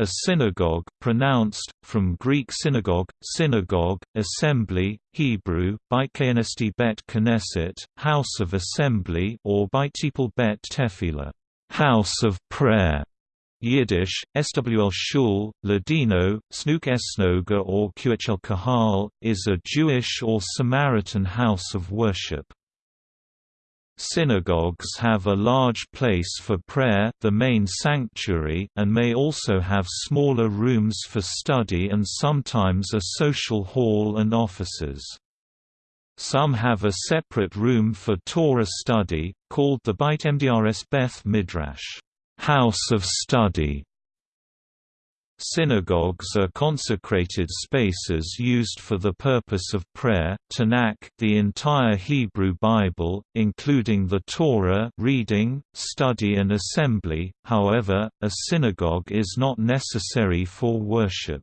A synagogue pronounced, from Greek synagogue, synagogue, assembly, Hebrew, Beit bet Knesset, house of assembly or Baitipel bet Tefillah, house of prayer. Yiddish, SWL Shul, Ladino, Snook Esnoga or Qhl Kahal, is a Jewish or Samaritan house of worship. Synagogues have a large place for prayer the main sanctuary and may also have smaller rooms for study and sometimes a social hall and offices. Some have a separate room for Torah study, called the Beit Mdrs Beth Midrash house of study. Synagogues are consecrated spaces used for the purpose of prayer. Tanakh, the entire Hebrew Bible, including the Torah, reading, study, and assembly. However, a synagogue is not necessary for worship.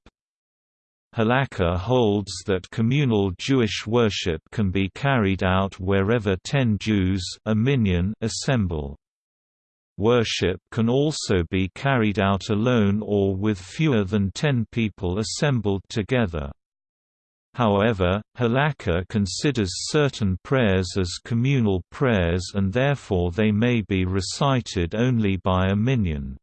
Halakha holds that communal Jewish worship can be carried out wherever ten Jews a minyan assemble. Worship can also be carried out alone or with fewer than ten people assembled together. However, Halakha considers certain prayers as communal prayers and therefore they may be recited only by a minyan.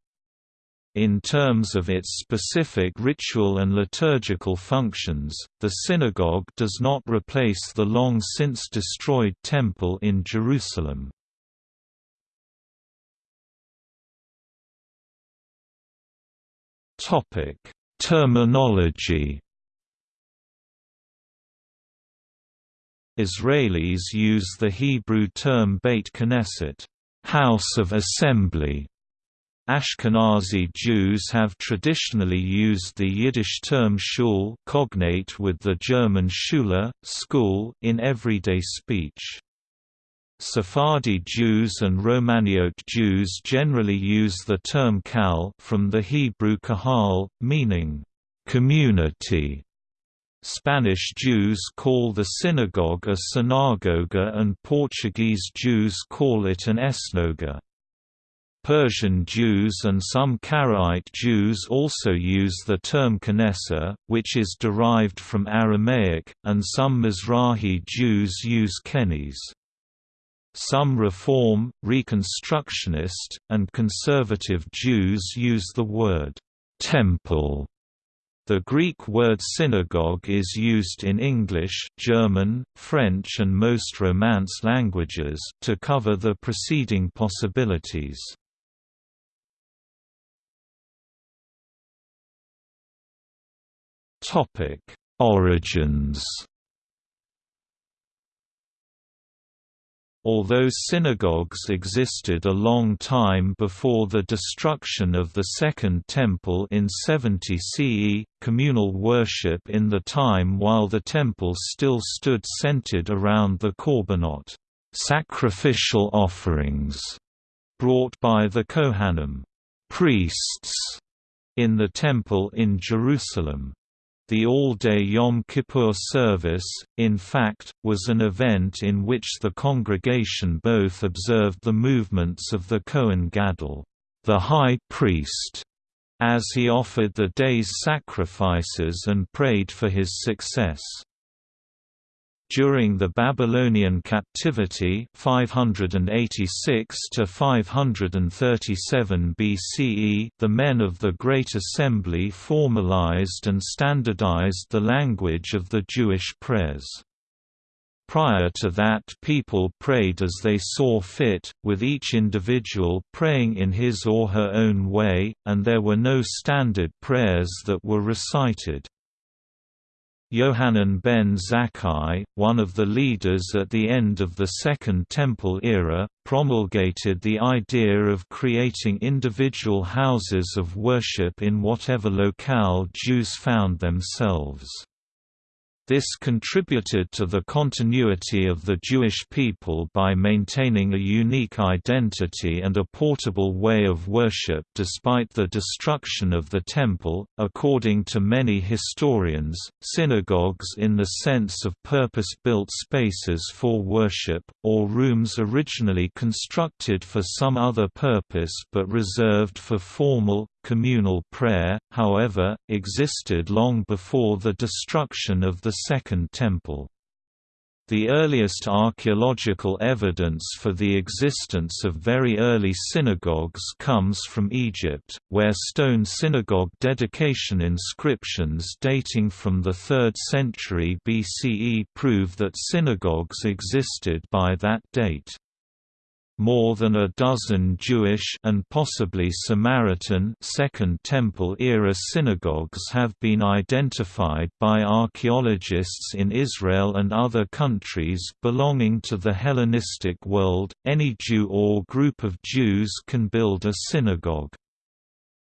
In terms of its specific ritual and liturgical functions, the synagogue does not replace the long since destroyed Temple in Jerusalem. Topic: Terminology. Israelis use the Hebrew term Beit Knesset, house of assembly. Ashkenazi Jews have traditionally used the Yiddish term shul cognate with the German Schule, school in everyday speech. Sephardi Jews and Romaniote Jews generally use the term kal from the Hebrew kahal, meaning community. Spanish Jews call the synagogue a synagoga and Portuguese Jews call it an esnoga. Persian Jews and some Karaite Jews also use the term Knesset, which is derived from Aramaic, and some Mizrahi Jews use kenes. Some Reform, Reconstructionist, and conservative Jews use the word «temple». The Greek word synagogue is used in English, German, French and most Romance languages to cover the preceding possibilities. Origins Although synagogues existed a long time before the destruction of the Second Temple in 70 CE, communal worship in the time while the temple still stood centered around the korbanot sacrificial offerings brought by the Kohanim priests in the temple in Jerusalem. The all-day Yom Kippur service, in fact, was an event in which the congregation both observed the movements of the Kohen Gadol, the high priest, as he offered the day's sacrifices and prayed for his success. During the Babylonian captivity 586 to 537 BCE, the men of the Great Assembly formalized and standardized the language of the Jewish prayers. Prior to that people prayed as they saw fit, with each individual praying in his or her own way, and there were no standard prayers that were recited. Yohanan ben Zakkai, one of the leaders at the end of the Second Temple era, promulgated the idea of creating individual houses of worship in whatever locale Jews found themselves. This contributed to the continuity of the Jewish people by maintaining a unique identity and a portable way of worship despite the destruction of the Temple. According to many historians, synagogues, in the sense of purpose built spaces for worship, or rooms originally constructed for some other purpose but reserved for formal, communal prayer, however, existed long before the destruction of the Second Temple. The earliest archaeological evidence for the existence of very early synagogues comes from Egypt, where stone synagogue dedication inscriptions dating from the 3rd century BCE prove that synagogues existed by that date. More than a dozen Jewish and possibly Samaritan Second Temple era synagogues have been identified by archaeologists in Israel and other countries belonging to the Hellenistic world. Any Jew or group of Jews can build a synagogue.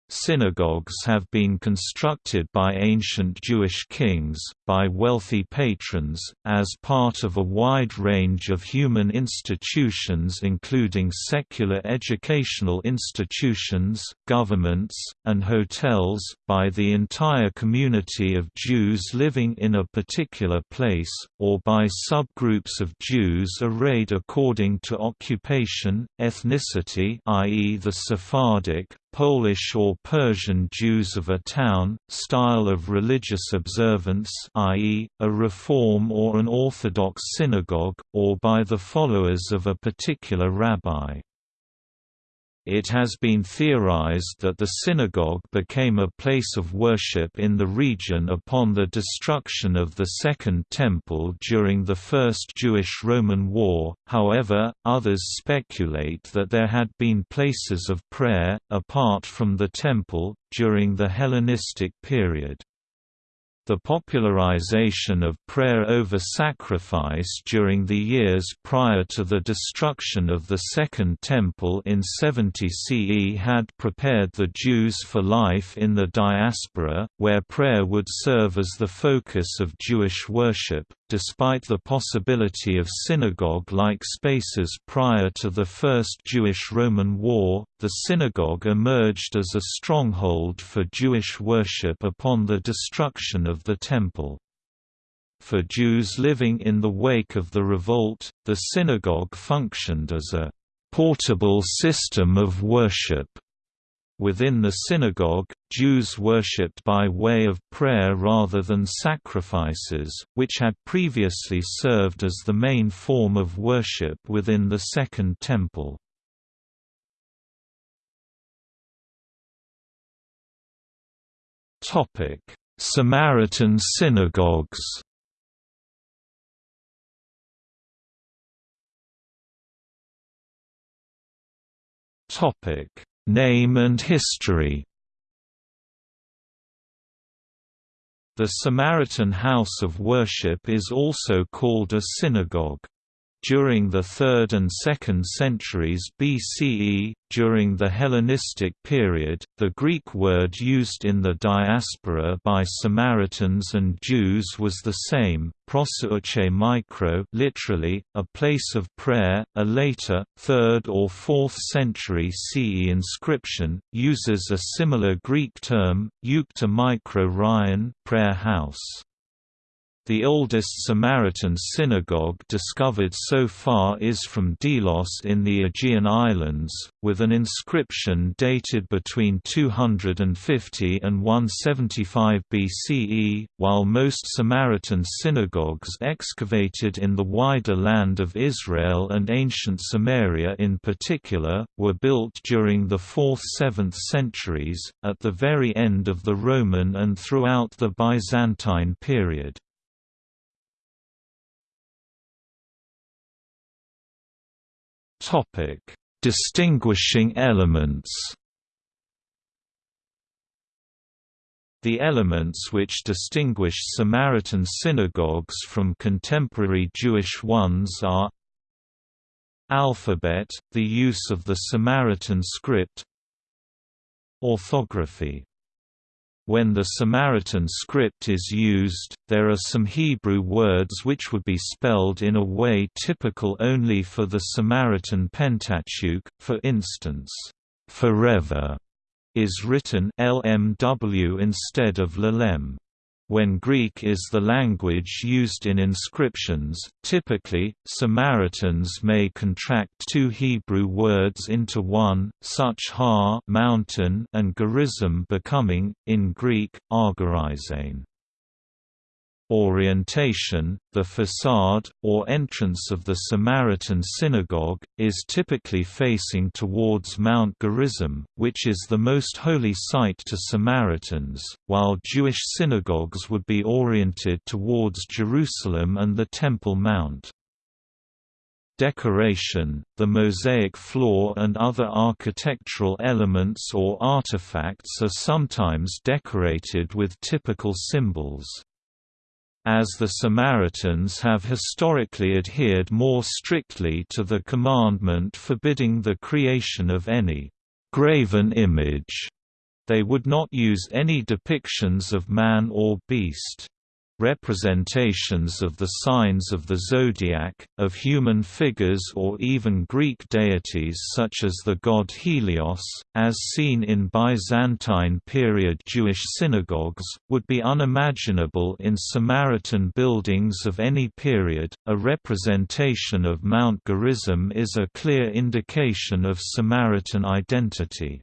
Synagogues have been constructed by ancient Jewish kings, by wealthy patrons, as part of a wide range of human institutions including secular educational institutions, governments, and hotels, by the entire community of Jews living in a particular place, or by subgroups of Jews arrayed according to occupation, ethnicity i.e. the Sephardic, Polish or Persian Jews of a town, style of religious observance i.e., a Reform or an Orthodox synagogue, or by the followers of a particular rabbi. It has been theorized that the synagogue became a place of worship in the region upon the destruction of the Second Temple during the First Jewish-Roman War, however, others speculate that there had been places of prayer, apart from the Temple, during the Hellenistic period. The popularization of prayer over sacrifice during the years prior to the destruction of the Second Temple in 70 CE had prepared the Jews for life in the diaspora, where prayer would serve as the focus of Jewish worship, despite the possibility of synagogue-like spaces prior to the First Jewish-Roman War, the synagogue emerged as a stronghold for Jewish worship upon the destruction of the Temple. For Jews living in the wake of the revolt, the synagogue functioned as a portable system of worship Within the synagogue, Jews worshipped by way of prayer rather than sacrifices, which had previously served as the main form of worship within the Second Temple. Samaritan synagogues Topic Name and history The Samaritan house of worship is also called a synagogue. During the 3rd and 2nd centuries BCE, during the Hellenistic period, the Greek word used in the diaspora by Samaritans and Jews was the same, proseuche micro literally, a place of prayer. A later, 3rd or 4th century CE inscription, uses a similar Greek term, eukta micro ryan prayer house. The oldest Samaritan synagogue discovered so far is from Delos in the Aegean Islands, with an inscription dated between 250 and 175 BCE, while most Samaritan synagogues excavated in the wider land of Israel and ancient Samaria in particular, were built during the 4th–7th centuries, at the very end of the Roman and throughout the Byzantine period. Topic: Distinguishing elements. The elements which distinguish Samaritan synagogues from contemporary Jewish ones are Alphabet, the use of the Samaritan script Orthography when the Samaritan script is used, there are some Hebrew words which would be spelled in a way typical only for the Samaritan Pentateuch, for instance, "'forever' is written LMW instead of LLM. When Greek is the language used in inscriptions, typically, Samaritans may contract two Hebrew words into one, such har mountain and Gerizim becoming, in Greek, Argorizane. Orientation, the facade, or entrance of the Samaritan synagogue, is typically facing towards Mount Gerizim, which is the most holy site to Samaritans, while Jewish synagogues would be oriented towards Jerusalem and the Temple Mount. Decoration, the mosaic floor and other architectural elements or artifacts are sometimes decorated with typical symbols as the Samaritans have historically adhered more strictly to the commandment forbidding the creation of any graven image. They would not use any depictions of man or beast. Representations of the signs of the zodiac, of human figures or even Greek deities such as the god Helios, as seen in Byzantine period Jewish synagogues, would be unimaginable in Samaritan buildings of any period. A representation of Mount Gerizim is a clear indication of Samaritan identity.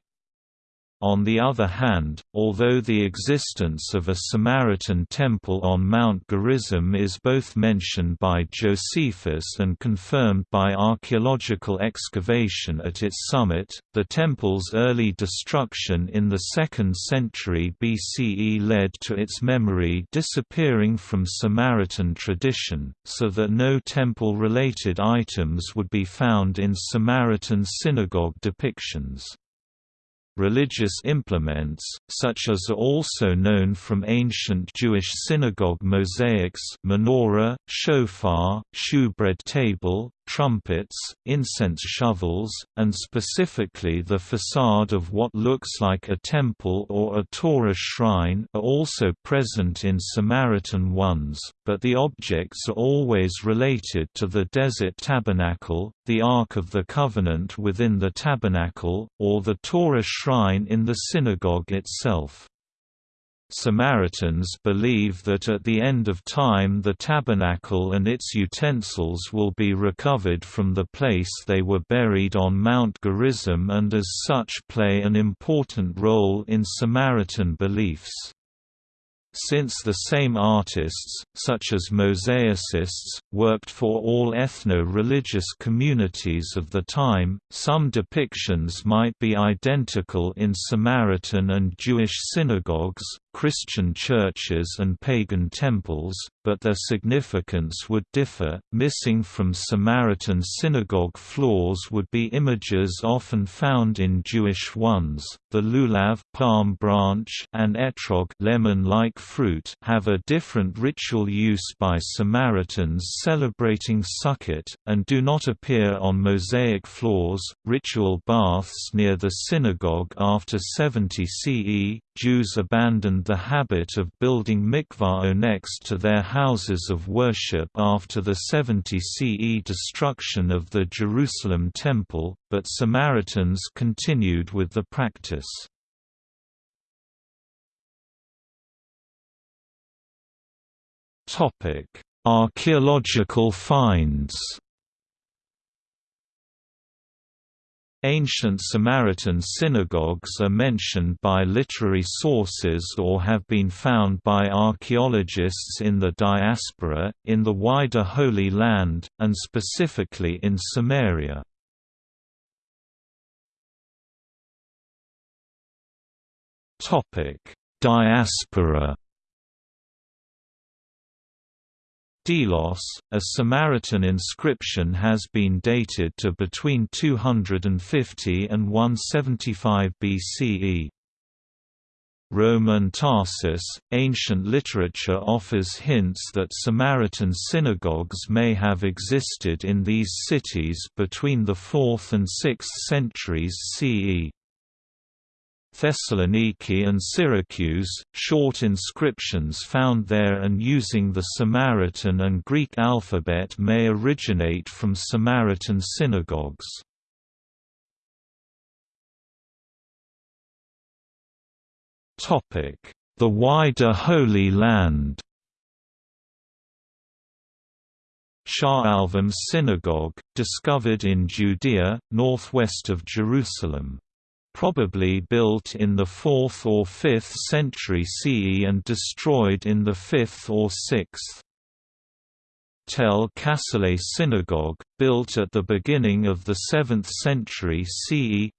On the other hand, although the existence of a Samaritan temple on Mount Gerizim is both mentioned by Josephus and confirmed by archaeological excavation at its summit, the temple's early destruction in the 2nd century BCE led to its memory disappearing from Samaritan tradition, so that no temple-related items would be found in Samaritan synagogue depictions. Religious implements, such as are also known from ancient Jewish synagogue mosaics menorah, shofar, shewbread table, trumpets, incense shovels, and specifically the facade of what looks like a temple or a Torah shrine are also present in Samaritan ones, but the objects are always related to the desert tabernacle, the Ark of the Covenant within the tabernacle, or the Torah shrine in the synagogue itself. Samaritans believe that at the end of time the tabernacle and its utensils will be recovered from the place they were buried on Mount Gerizim and as such play an important role in Samaritan beliefs. Since the same artists, such as mosaicists, worked for all ethno-religious communities of the time, some depictions might be identical in Samaritan and Jewish synagogues, Christian churches and pagan temples, but their significance would differ. Missing from Samaritan synagogue floors would be images often found in Jewish ones. The lulav palm branch and etrog lemon-like fruit have a different ritual use by Samaritans celebrating Sukkot, and do not appear on mosaic floors. Ritual baths near the synagogue after 70 CE, Jews abandoned the habit of building mikvah next to their houses of worship after the 70 CE destruction of the Jerusalem Temple, but Samaritans continued with the practice. Archaeological finds Ancient Samaritan synagogues are mentioned by literary sources or have been found by archaeologists in the diaspora, in the wider Holy Land, and specifically in Samaria. Diaspora Delos, a Samaritan inscription has been dated to between 250 and 175 BCE. Roman Tarsus, ancient literature offers hints that Samaritan synagogues may have existed in these cities between the 4th and 6th centuries CE. Thessaloniki and Syracuse, short inscriptions found there and using the Samaritan and Greek alphabet may originate from Samaritan synagogues. The wider Holy Land. Sha'alvim Synagogue, discovered in Judea, northwest of Jerusalem. Probably built in the 4th or 5th century CE and destroyed in the 5th or 6th. Tel Qasile Synagogue, built at the beginning of the 7th century CE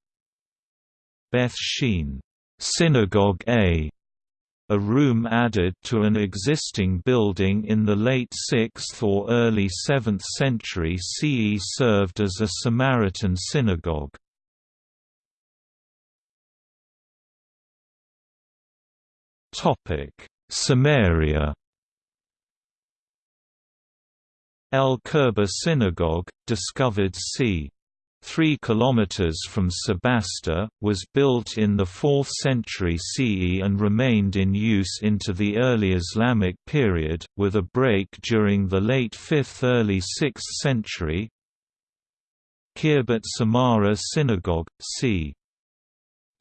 Beth Shean Synagogue A. A room added to an existing building in the late 6th or early 7th century CE served as a Samaritan synagogue. Samaria El Kerba Synagogue, discovered c. 3 km from Sebastia, was built in the 4th century CE and remained in use into the early Islamic period, with a break during the late 5th early 6th century. Khirbet Samara Synagogue, c.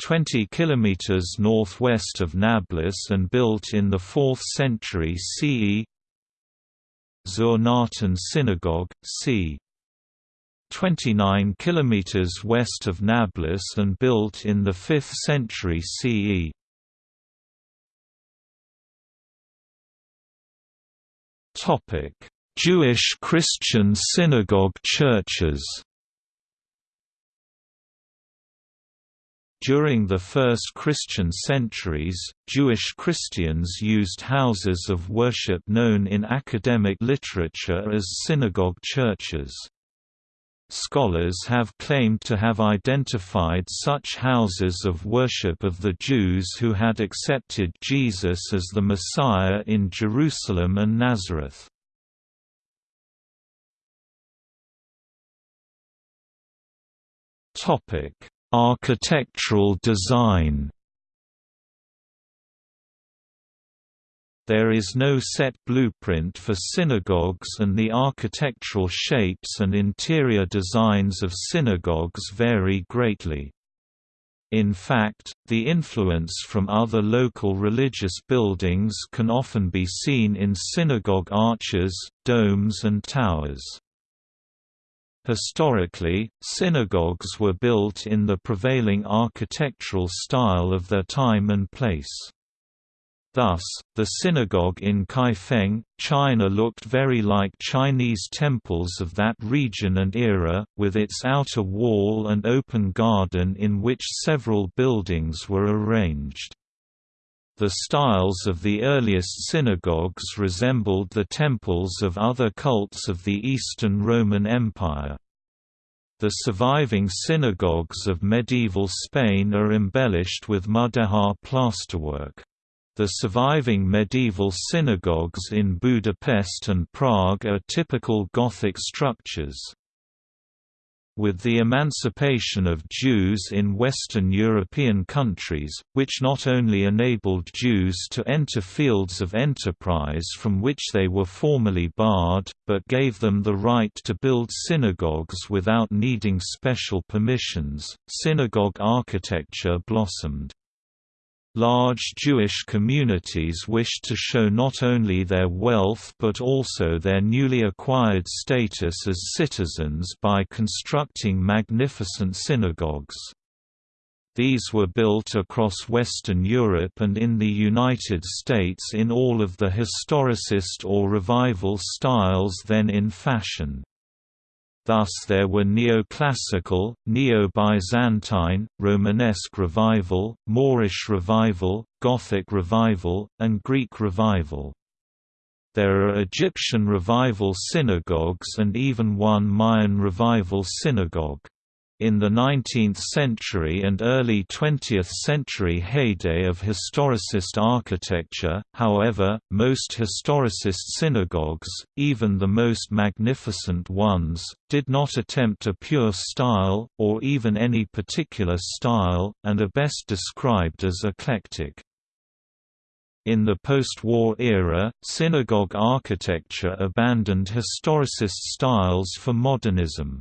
20 km northwest of Nablus and built in the 4th century CE Zur Synagogue, c. 29 km west of Nablus and built in the 5th century CE. Jewish Christian synagogue churches During the first Christian centuries, Jewish Christians used houses of worship known in academic literature as synagogue churches. Scholars have claimed to have identified such houses of worship of the Jews who had accepted Jesus as the Messiah in Jerusalem and Nazareth. Architectural design There is no set blueprint for synagogues and the architectural shapes and interior designs of synagogues vary greatly. In fact, the influence from other local religious buildings can often be seen in synagogue arches, domes and towers. Historically, synagogues were built in the prevailing architectural style of their time and place. Thus, the synagogue in Kaifeng, China looked very like Chinese temples of that region and era, with its outer wall and open garden in which several buildings were arranged. The styles of the earliest synagogues resembled the temples of other cults of the Eastern Roman Empire. The surviving synagogues of medieval Spain are embellished with mudéjar plasterwork. The surviving medieval synagogues in Budapest and Prague are typical Gothic structures. With the emancipation of Jews in Western European countries, which not only enabled Jews to enter fields of enterprise from which they were formerly barred, but gave them the right to build synagogues without needing special permissions, synagogue architecture blossomed. Large Jewish communities wished to show not only their wealth but also their newly acquired status as citizens by constructing magnificent synagogues. These were built across Western Europe and in the United States in all of the historicist or revival styles then in fashion. Thus there were neoclassical, neo-Byzantine, Romanesque revival, Moorish revival, Gothic revival, and Greek revival. There are Egyptian revival synagogues and even one Mayan revival synagogue. In the 19th century and early 20th century heyday of historicist architecture, however, most historicist synagogues, even the most magnificent ones, did not attempt a pure style, or even any particular style, and are best described as eclectic. In the post-war era, synagogue architecture abandoned historicist styles for modernism.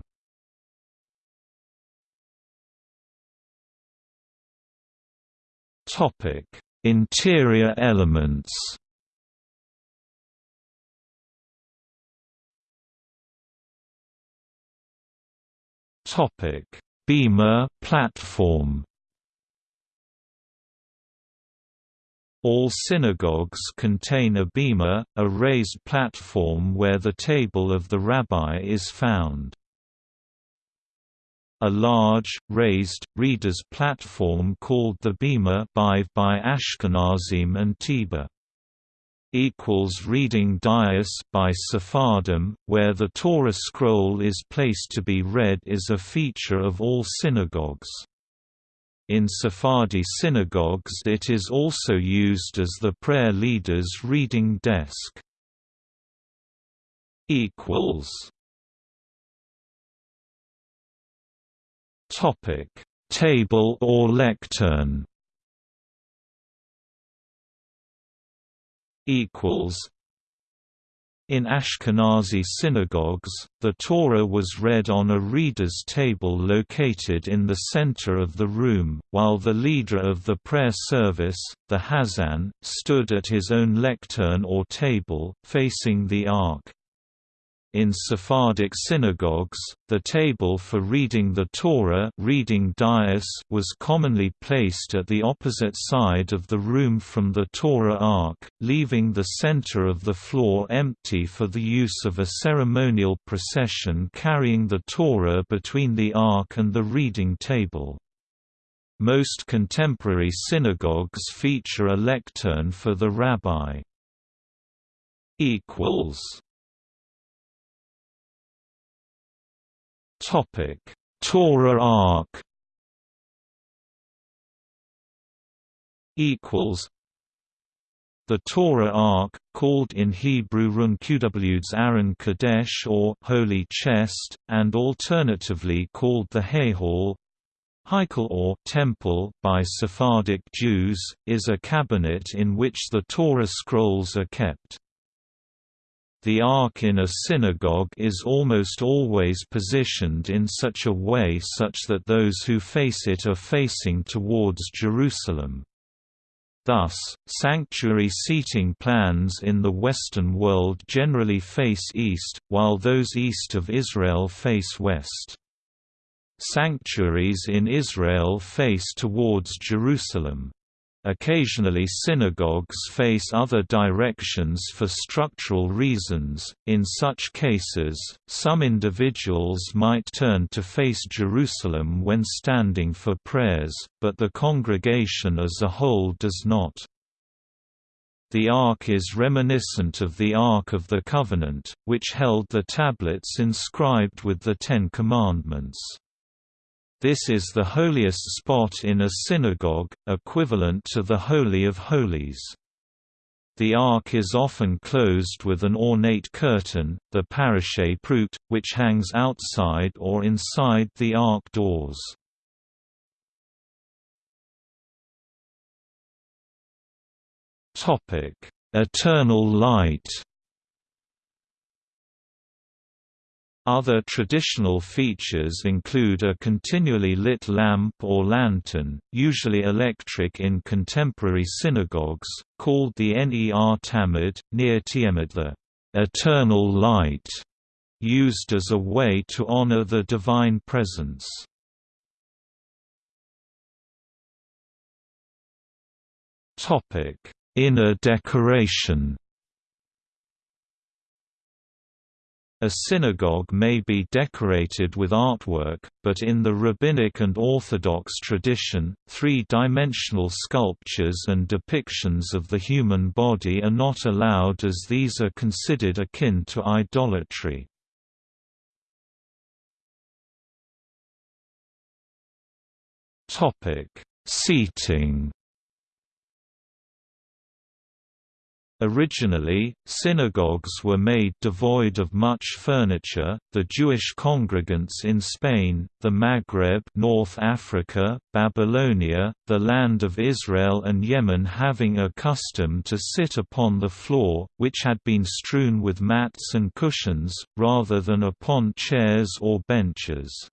Topic: Interior elements Topic: Bema platform. All synagogues contain a bema, a raised platform where the table of the rabbi is found. A large, raised, reader's platform called the bema by Ashkenazim and tebah equals reading dais by Sephardim, where the Torah scroll is placed to be read is a feature of all synagogues. In Sephardi synagogues it is also used as the prayer leader's reading desk. Topic: Table or lectern? Equals. In Ashkenazi synagogues, the Torah was read on a reader's table located in the center of the room, while the leader of the prayer service, the Hazan, stood at his own lectern or table, facing the ark. In Sephardic synagogues, the table for reading the Torah reading dais was commonly placed at the opposite side of the room from the Torah ark, leaving the center of the floor empty for the use of a ceremonial procession carrying the Torah between the ark and the reading table. Most contemporary synagogues feature a lectern for the rabbi. equals Topic: Torah Ark equals. The Torah Ark, called in Hebrew Runqw's Aron Kadesh or Holy Chest, and alternatively called the Hayhal, Heikel or temple by Sephardic Jews, is a cabinet in which the Torah scrolls are kept. The ark in a synagogue is almost always positioned in such a way such that those who face it are facing towards Jerusalem. Thus, sanctuary seating plans in the Western world generally face east, while those east of Israel face west. Sanctuaries in Israel face towards Jerusalem. Occasionally synagogues face other directions for structural reasons, in such cases, some individuals might turn to face Jerusalem when standing for prayers, but the congregation as a whole does not. The Ark is reminiscent of the Ark of the Covenant, which held the tablets inscribed with the Ten Commandments. This is the holiest spot in a synagogue, equivalent to the Holy of Holies. The ark is often closed with an ornate curtain, the parashe prut, which hangs outside or inside the ark doors. Eternal light Other traditional features include a continually lit lamp or lantern, usually electric in contemporary synagogues, called the Ner Tamid, near Tiamat eternal light, used as a way to honor the divine presence. Inner decoration A synagogue may be decorated with artwork, but in the rabbinic and Orthodox tradition, three-dimensional sculptures and depictions of the human body are not allowed as these are considered akin to idolatry. Seating Originally, synagogues were made devoid of much furniture. The Jewish congregants in Spain, the Maghreb, North Africa, Babylonia, the land of Israel and Yemen having a custom to sit upon the floor, which had been strewn with mats and cushions, rather than upon chairs or benches.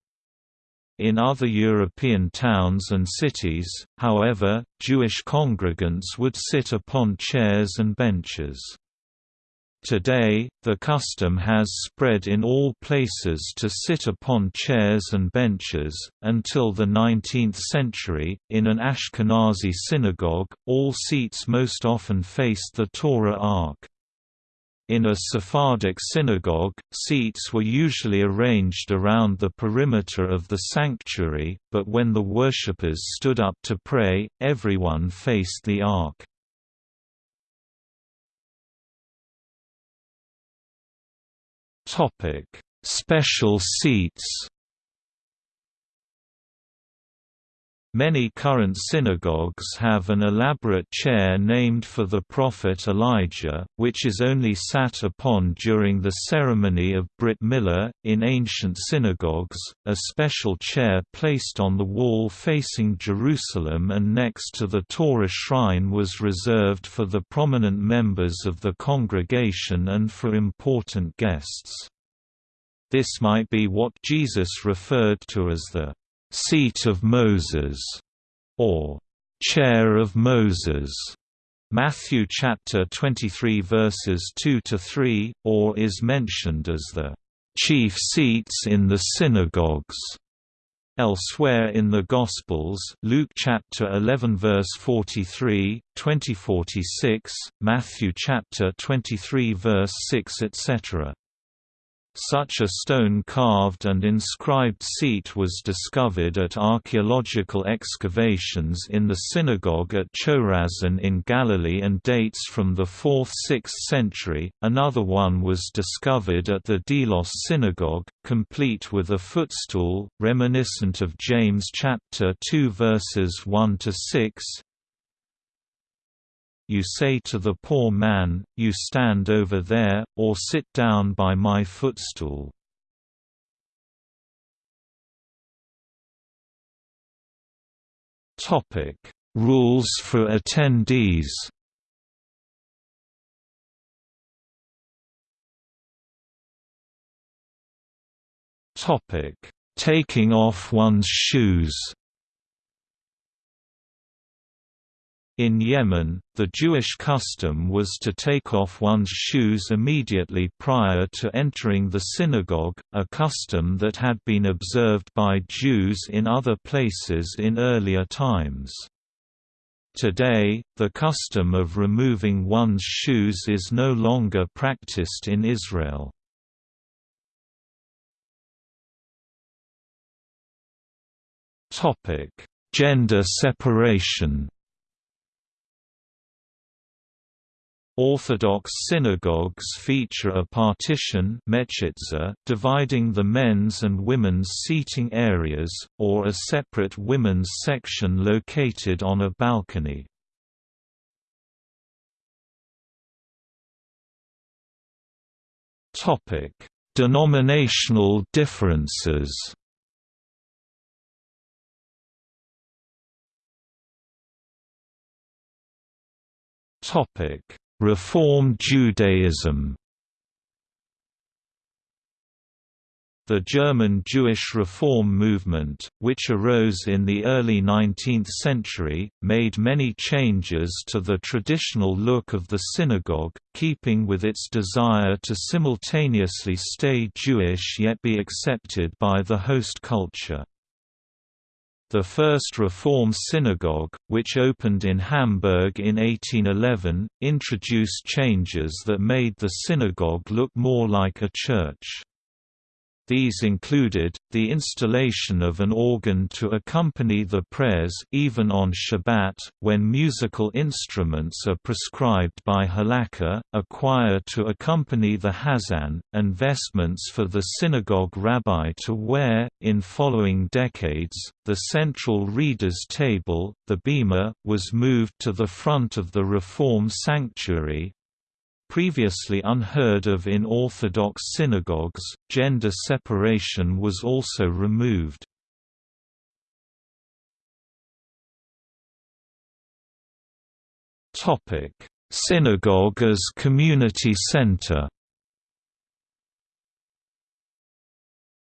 In other European towns and cities, however, Jewish congregants would sit upon chairs and benches. Today, the custom has spread in all places to sit upon chairs and benches. Until the 19th century, in an Ashkenazi synagogue, all seats most often faced the Torah Ark. In a Sephardic synagogue, seats were usually arranged around the perimeter of the sanctuary, but when the worshippers stood up to pray, everyone faced the Ark. Special seats. Many current synagogues have an elaborate chair named for the prophet Elijah, which is only sat upon during the ceremony of Brit Milah. In ancient synagogues, a special chair placed on the wall facing Jerusalem and next to the Torah shrine was reserved for the prominent members of the congregation and for important guests. This might be what Jesus referred to as the seat of Moses, or chair of Moses. Matthew chapter 23 verses 2 to 3, or is mentioned as the chief seats in the synagogues. Elsewhere in the Gospels, Luke chapter 11 verse 43, 2046, Matthew chapter 23 verse 6 etc. Such a stone-carved and inscribed seat was discovered at archaeological excavations in the synagogue at Chorazin in Galilee and dates from the 4th–6th century. Another one was discovered at the Delos synagogue, complete with a footstool, reminiscent of James chapter 2 verses 1 to 6 you say to the poor man, you stand over there, or sit down by my footstool. Topic Rules for attendees Topic: Taking off one's shoes In Yemen, the Jewish custom was to take off one's shoes immediately prior to entering the synagogue, a custom that had been observed by Jews in other places in earlier times. Today, the custom of removing one's shoes is no longer practiced in Israel. Gender separation Orthodox synagogues feature a partition dividing the men's and women's seating areas, or a separate women's section located on a balcony. Denominational differences Topic Reform Judaism The German Jewish Reform movement, which arose in the early 19th century, made many changes to the traditional look of the synagogue, keeping with its desire to simultaneously stay Jewish yet be accepted by the host culture. The first Reform synagogue, which opened in Hamburg in 1811, introduced changes that made the synagogue look more like a church. These included, the installation of an organ to accompany the prayers even on Shabbat, when musical instruments are prescribed by halakha, a choir to accompany the hazan, and vestments for the synagogue rabbi to wear. In following decades, the central reader's table, the bema, was moved to the front of the Reform sanctuary, Previously unheard of in Orthodox synagogues, gender separation was also removed. Synagogue as community center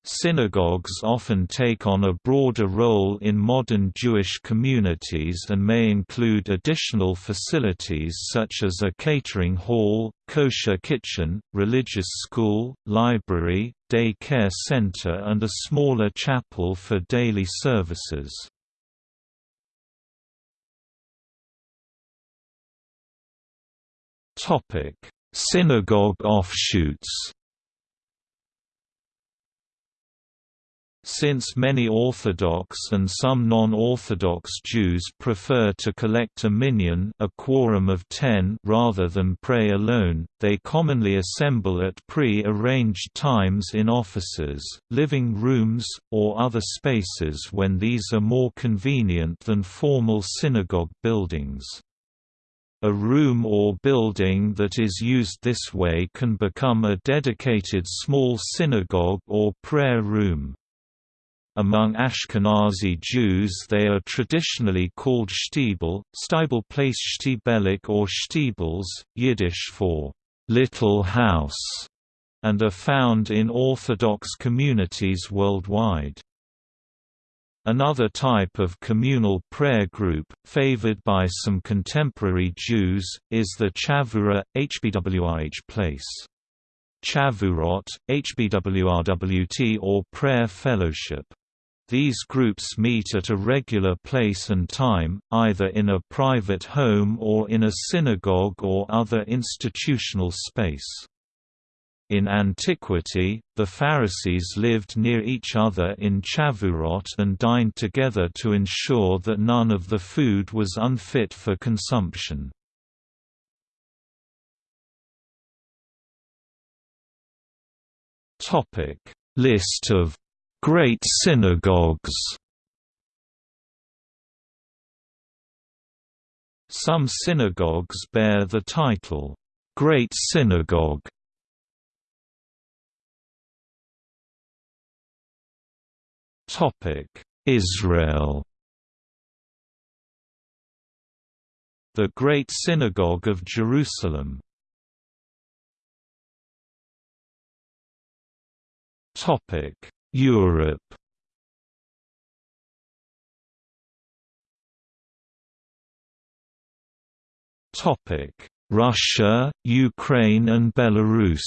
Synagogues often take on a broader role in modern Jewish communities and may include additional facilities such as a catering hall, kosher kitchen, religious school, library, day care center and a smaller chapel for daily services. Synagogue offshoots Since many Orthodox and some non-Orthodox Jews prefer to collect a minyan a quorum of ten rather than pray alone, they commonly assemble at pre-arranged times in offices, living rooms, or other spaces when these are more convenient than formal synagogue buildings. A room or building that is used this way can become a dedicated small synagogue or prayer room. Among Ashkenazi Jews they are traditionally called shtibel, stibel place shtibelik or shtibels, Yiddish for «little house», and are found in Orthodox communities worldwide. Another type of communal prayer group, favored by some contemporary Jews, is the Chavurah, HBWRH place. Chavurot, HBWRWT or Prayer Fellowship. These groups meet at a regular place and time, either in a private home or in a synagogue or other institutional space. In antiquity, the Pharisees lived near each other in Chavurot and dined together to ensure that none of the food was unfit for consumption. List of Great synagogues. Some synagogues bear the title, Great Synagogue. Israel. The Great Synagogue of Jerusalem. Topic Europe Topic: Russia, Ukraine and Belarus.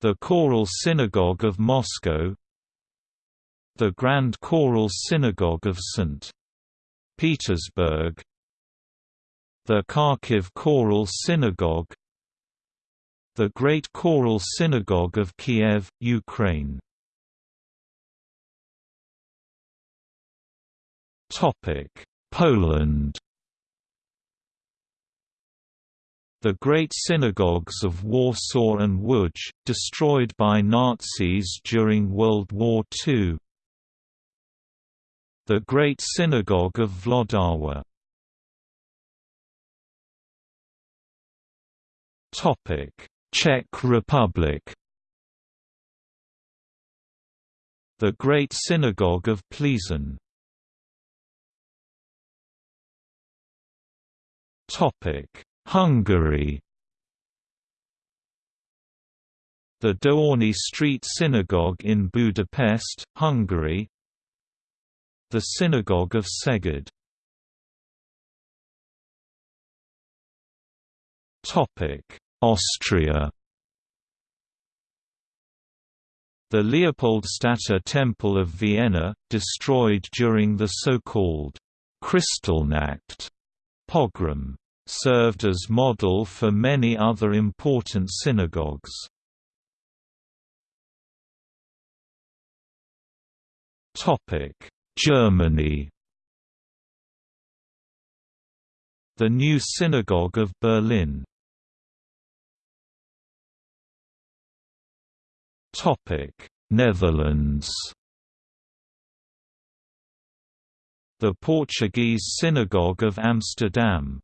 The Choral Synagogue of Moscow The Grand Choral Synagogue of St. Petersburg The Kharkiv Choral Synagogue the Great Choral Synagogue of Kiev, Ukraine. Poland. The Great Synagogues of Warsaw and Łódź, destroyed by Nazis during World War II The Great Synagogue of Włodawa Czech Republic. The Great Synagogue of Plzeň. Hungary. The Dohány Street Synagogue in Budapest, Hungary. The Synagogue of Szeged Austria. The Leopoldstädter Temple of Vienna, destroyed during the so-called Kristallnacht pogrom, served as model for many other important synagogues. Germany. The New Synagogue of Berlin Topic: Netherlands. The Portuguese Synagogue of Amsterdam.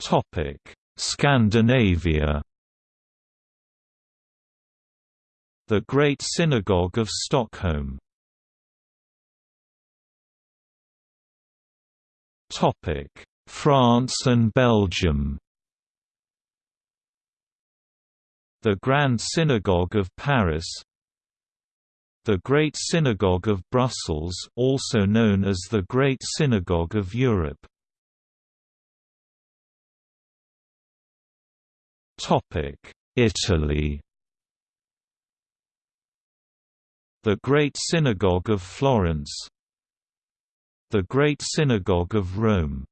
Topic: Scandinavia. The Great Synagogue of Stockholm. Topic: France and Belgium. The Grand Synagogue of Paris. The Great Synagogue of Brussels also known as the Great Synagogue of Europe. Italy. The Great Synagogue of Florence. The Great Synagogue of Rome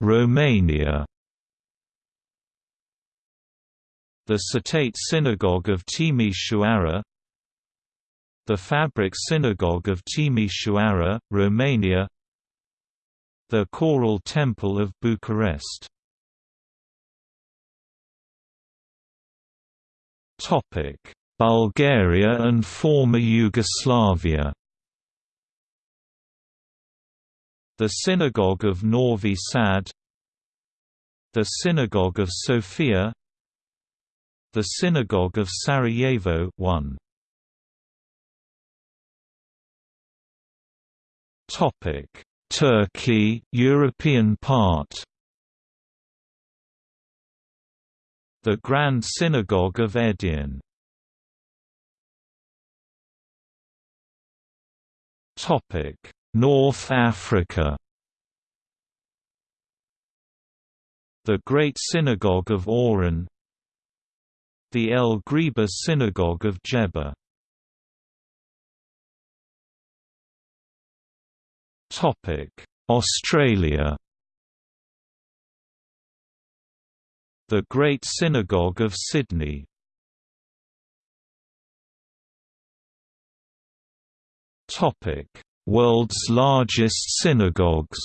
Romania. The Cetate Synagogue of Timișoara. The Fabric Synagogue of Timișoara, Romania. The Choral Temple of Bucharest. Bulgaria and former Yugoslavia The Synagogue of Novi Sad The Synagogue of Sofia The Synagogue of Sarajevo 1. Topic. Turkey European part. The Grand Synagogue of Edirne. Topic North Africa. The Great Synagogue of Oran. The El Ghriba Synagogue of Djerba Australia. The Great Synagogue of Sydney. Topic World's largest synagogues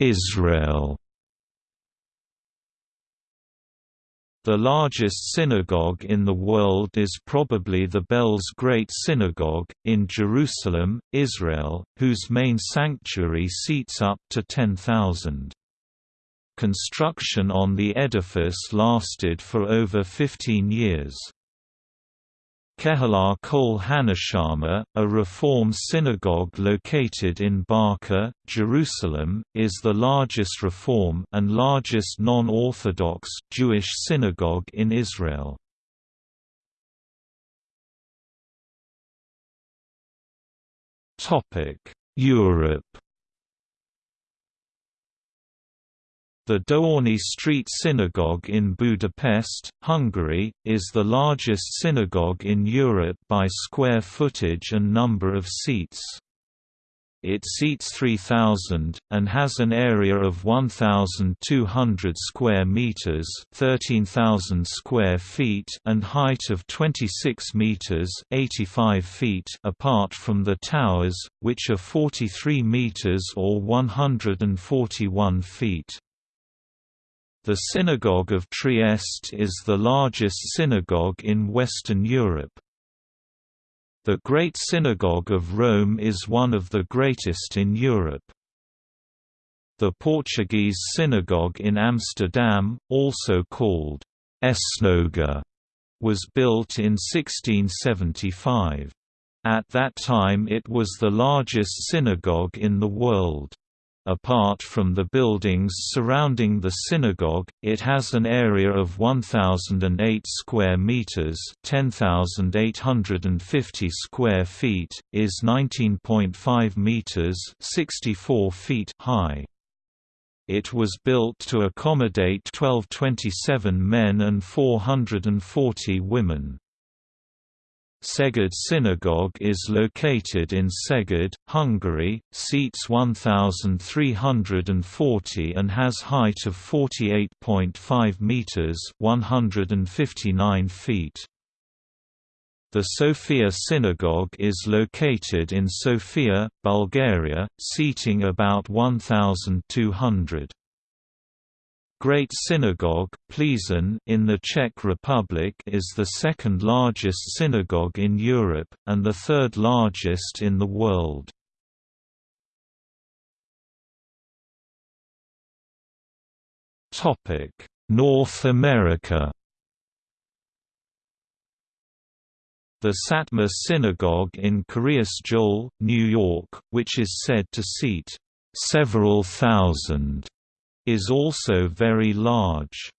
Israel The largest synagogue in the world is probably the Belz Great Synagogue, in Jerusalem, Israel, whose main sanctuary seats up to 10,000. Construction on the edifice lasted for over 15 years. Kehilah Kol Haneshama, a Reform synagogue located in Baka, Jerusalem, is the largest Reform and largest non-Orthodox Jewish synagogue in Israel. Europe The Dohány Street Synagogue in Budapest, Hungary, is the largest synagogue in Europe by square footage and number of seats. It seats 3,000, and has an area of 1,200 square meters (13,000 square feet) and height of 26 meters (85 feet) apart from the towers, which are 43 meters or 141 feet. The Synagogue of Trieste is the largest synagogue in Western Europe. The Great Synagogue of Rome is one of the greatest in Europe. The Portuguese synagogue in Amsterdam, also called Esnoga, was built in 1675. At that time it was the largest synagogue in the world. Apart from the buildings surrounding the synagogue, it has an area of 1008 square meters, 10850 square feet, is 19.5 meters, 64 feet high. It was built to accommodate 1227 men and 440 women. Szeged Synagogue is located in Szeged, Hungary, seats 1,340 and has height of 48.5 meters (159 feet). The Sofia Synagogue is located in Sofia, Bulgaria, seating about 1,200. Great Synagogue Plzeň in the Czech Republic is the second largest synagogue in Europe, and the third largest in the world. North America The Satmar Synagogue in Kiryas Joel, New York, which is said to seat several thousand, is also very large.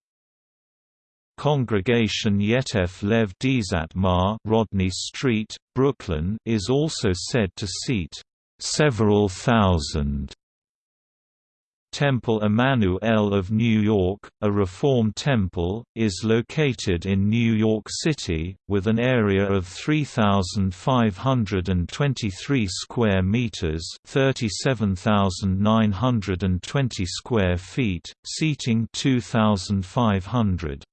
Congregation Yetev Lev D'Satmar Rodney Street, Brooklyn is also said to seat several thousand. Temple Emmanuel of New York, a Reform temple, is located in New York City, with an area of 3,523 square meters (37,920 square feet), seating 2,500.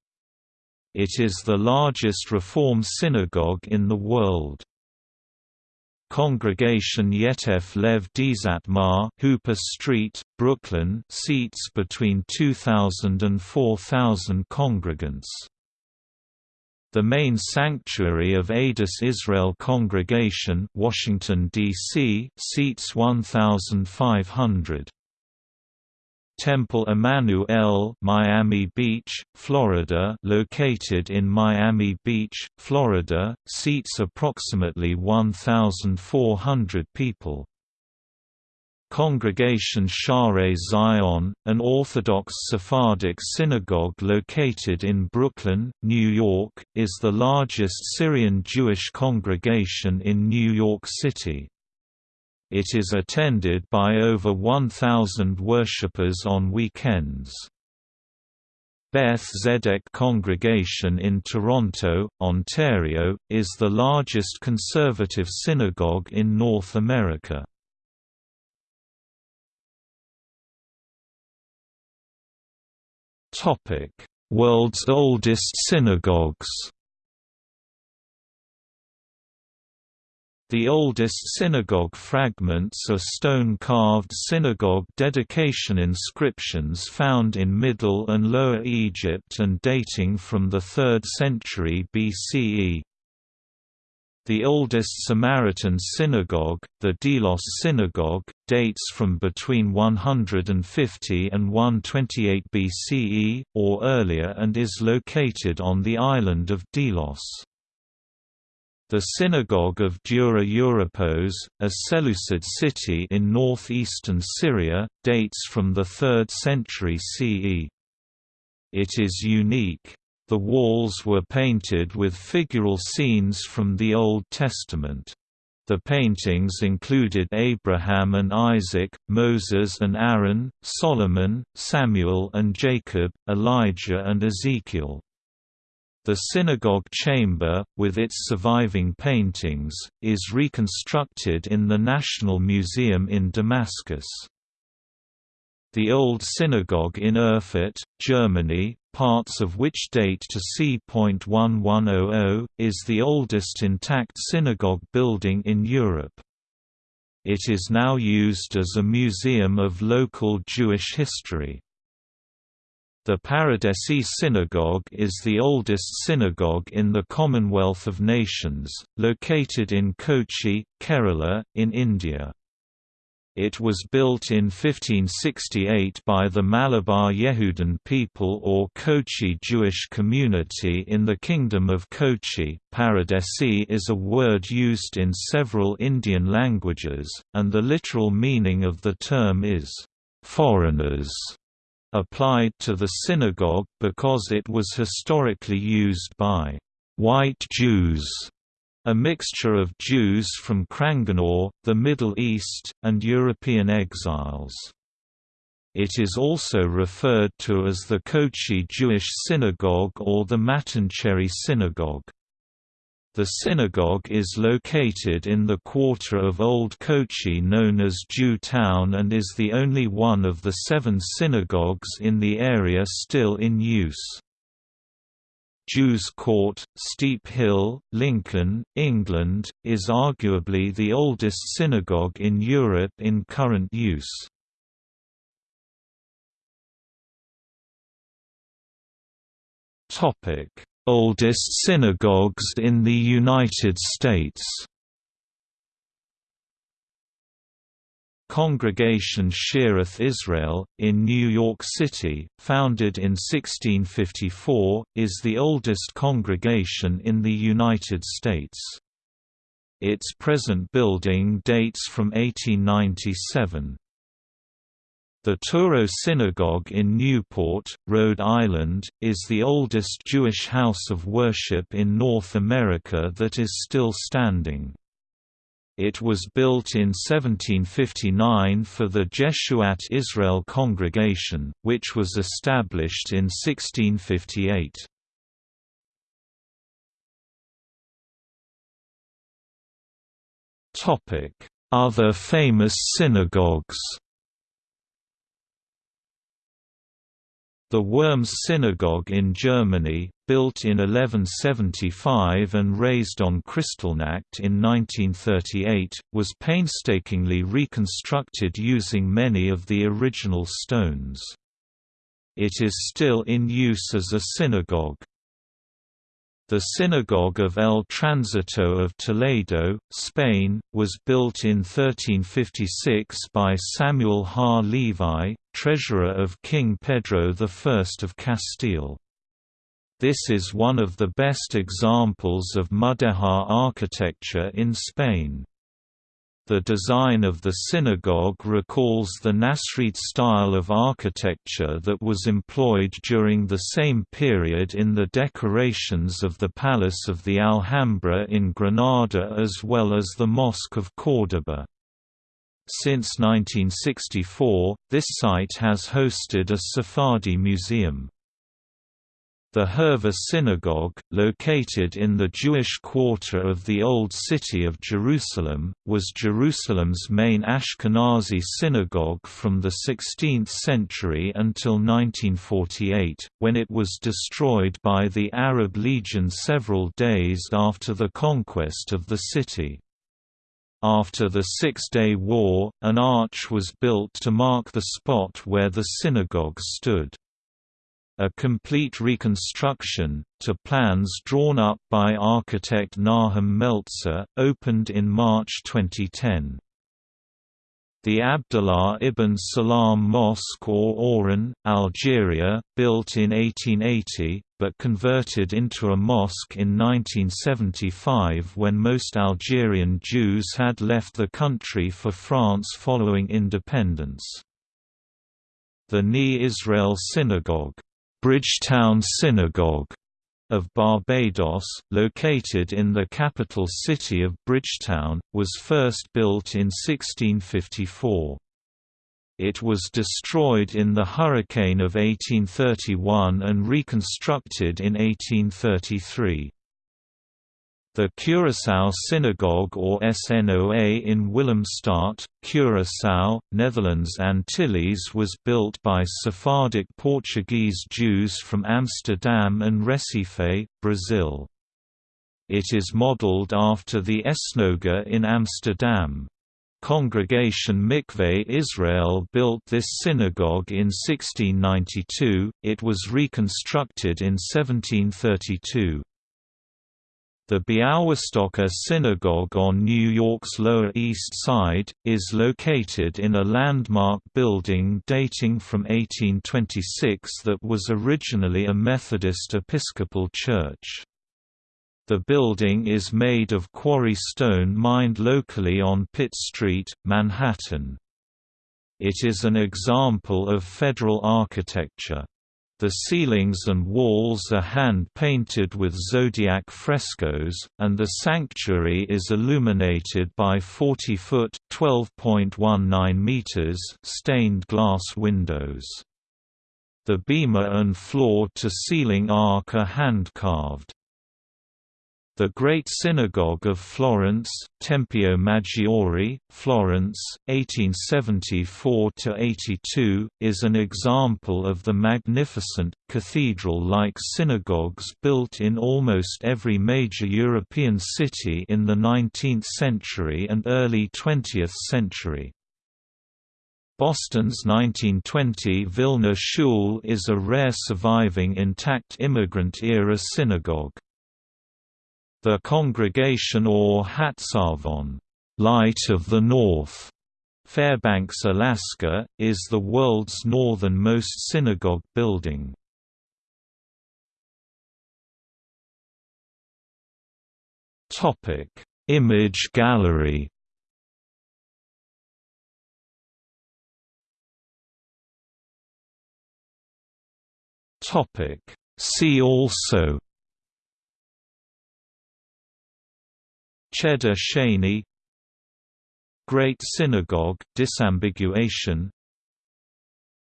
It is the largest Reform synagogue in the world. Congregation Yetev Lev D'Satmar Hooper Street, Brooklyn seats between 2,000 and 4,000 congregants. The main sanctuary of Adas Israel Congregation Washington, D.C. seats 1,500. Temple Emmanuel, Miami Beach, Florida, located in Miami Beach, Florida, seats approximately 1,400 people. Congregation Shaarei Zion, an Orthodox Sephardic synagogue located in Brooklyn, New York, is the largest Syrian Jewish congregation in New York City. It is attended by over 1,000 worshippers on weekends. Beth Tzedec Congregation in Toronto, Ontario, is the largest conservative synagogue in North America. World's oldest synagogues The oldest synagogue fragments are stone-carved synagogue dedication inscriptions found in Middle and Lower Egypt and dating from the 3rd century BCE. The oldest Samaritan synagogue, the Delos Synagogue, dates from between 150 and 128 BCE, or earlier and is located on the island of Delos. The Synagogue of Dura Europos, a Seleucid city in northeastern Syria, dates from the 3rd century CE. It is unique. The walls were painted with figural scenes from the Old Testament. The paintings included Abraham and Isaac, Moses and Aaron, Solomon, Samuel and Jacob, Elijah and Ezekiel. The synagogue chamber, with its surviving paintings, is reconstructed in the National Museum in Damascus. The Old Synagogue in Erfurt, Germany, parts of which date to c.1100, is the oldest intact synagogue building in Europe. It is now used as a museum of local Jewish history. The Paradesi Synagogue is the oldest synagogue in the Commonwealth of Nations, located in Kochi, Kerala, in India. It was built in 1568 by the Malabar Yehudan people or Kochi Jewish community in the Kingdom of Kochi. Paradesi is a word used in several Indian languages, and the literal meaning of the term is, foreigners applied to the synagogue because it was historically used by white Jews, a mixture of Jews from Cranganore, the Middle East, and European exiles. It is also referred to as the Kochi Jewish Synagogue or the Mattancherry Synagogue. The synagogue is located in the quarter of Old Kochi known as Jew Town and is the only one of the seven synagogues in the area still in use. Jews Court, Steep Hill, Lincoln, England, is arguably the oldest synagogue in Europe in current use. Topic Oldest synagogues in the United States Congregation Shearith Israel, in New York City, founded in 1654, is the oldest congregation in the United States. Its present building dates from 1897. The Touro Synagogue in Newport, Rhode Island, is the oldest Jewish house of worship in North America that is still standing. It was built in 1759 for the Jeshuat Israel congregation, which was established in 1658. Other famous synagogues The Worms Synagogue in Germany, built in 1175 and razed on Kristallnacht in 1938, was painstakingly reconstructed using many of the original stones. It is still in use as a synagogue. The Synagogue of El Tránsito of Toledo, Spain, was built in 1356 by Samuel Ha Levi, treasurer of King Pedro I of Castile. This is one of the best examples of Mudéjar architecture in Spain. The design of the synagogue recalls the Nasrid style of architecture that was employed during the same period in the decorations of the Palace of the Alhambra in Granada as well as the Mosque of Córdoba. Since 1964, this site has hosted a Sephardi museum. The Hurva Synagogue, located in the Jewish quarter of the Old City of Jerusalem, was Jerusalem's main Ashkenazi synagogue from the 16th century until 1948, when it was destroyed by the Arab Legion several days after the conquest of the city. After the Six-Day War, an arch was built to mark the spot where the synagogue stood. A complete reconstruction, to plans drawn up by architect Nahum Meltzer, opened in March 2010. The Abdullah ibn Salam Mosque or Oran, Algeria, built in 1880, but converted into a mosque in 1975 when most Algerian Jews had left the country for France following independence. The Ni Israel Synagogue Bridgetown Synagogue of Barbados, located in the capital city of Bridgetown, was first built in 1654. It was destroyed in the hurricane of 1831 and reconstructed in 1833. The Curaçao Synagogue or SNOA in Willemstad, Curaçao, Netherlands Antilles was built by Sephardic Portuguese Jews from Amsterdam and Recife, Brazil. It is modeled after the Esnoga in Amsterdam. Congregation Mikveh Israel built this synagogue in 1692, it was reconstructed in 1732. The Białystok Synagogue on New York's Lower East Side, is located in a landmark building dating from 1826 that was originally a Methodist Episcopal church. The building is made of quarry stone mined locally on Pitt Street, Manhattan. It is an example of federal architecture. The ceilings and walls are hand-painted with zodiac frescoes, and the sanctuary is illuminated by 40-foot (12.19 meters) stained glass windows. The bema and floor-to-ceiling ark are hand-carved. The Great Synagogue of Florence, Tempio Maggiore, Florence, 1874–82, is an example of the magnificent, cathedral-like synagogues built in almost every major European city in the 19th century and early 20th century. Boston's 1920 Vilna Shul is a rare surviving intact immigrant-era synagogue. The congregation or Hatsavon Light of the North, Fairbanks, Alaska, is the world's northernmost synagogue building. Topic: Image gallery Topic: See also Cheddar Shani Great Synagogue disambiguation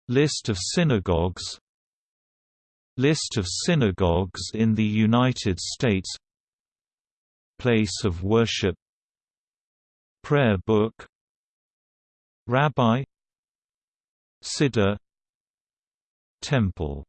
List of synagogues List of synagogues in the United States Place of worship Prayer book Rabbi Siddur Temple